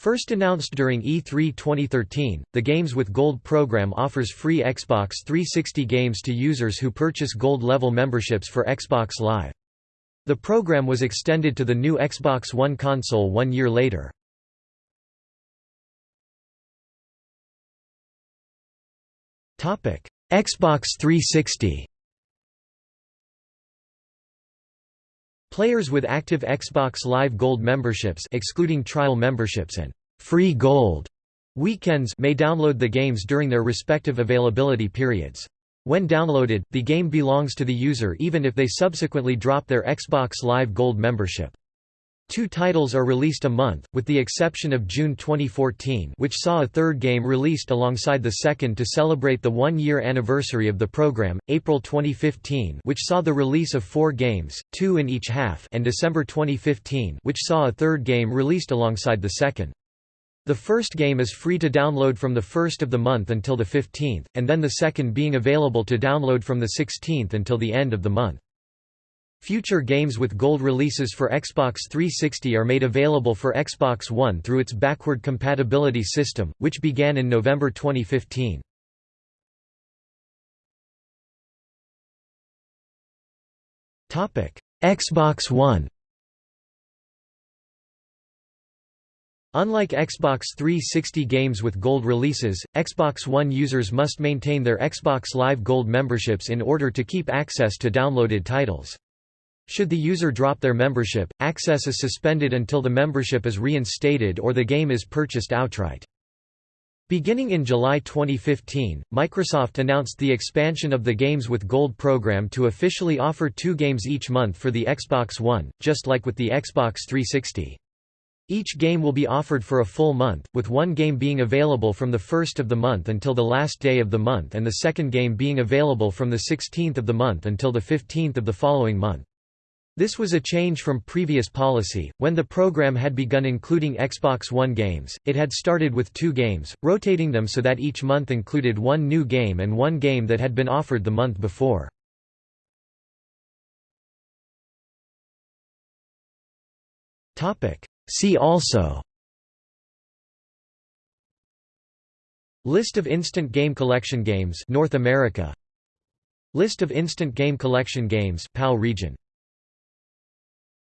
First announced during E3 2013, the Games with Gold program offers free Xbox 360 games to users who purchase Gold level memberships for Xbox Live. The program was extended to the new Xbox One console one year later. Xbox 360 Players with active Xbox Live Gold memberships excluding trial memberships and «free gold» weekends may download the games during their respective availability periods. When downloaded, the game belongs to the user even if they subsequently drop their Xbox Live Gold membership. Two titles are released a month, with the exception of June 2014 which saw a third game released alongside the second to celebrate the one-year anniversary of the program, April 2015 which saw the release of four games, two in each half and December 2015 which saw a third game released alongside the second. The first game is free to download from the 1st of the month until the 15th, and then the second being available to download from the 16th until the end of the month. Future games with gold releases for Xbox 360 are made available for Xbox One through its backward compatibility system, which began in November 2015. Xbox One Unlike Xbox 360 games with Gold releases, Xbox One users must maintain their Xbox Live Gold memberships in order to keep access to downloaded titles. Should the user drop their membership, access is suspended until the membership is reinstated or the game is purchased outright. Beginning in July 2015, Microsoft announced the expansion of the Games with Gold program to officially offer two games each month for the Xbox One, just like with the Xbox 360. Each game will be offered for a full month, with one game being available from the first of the month until the last day of the month and the second game being available from the 16th of the month until the 15th of the following month. This was a change from previous policy. When the program had begun including Xbox One games, it had started with two games, rotating them so that each month included one new game and one game that had been offered the month before. See also List of instant game collection games North America List of instant game collection games PAL region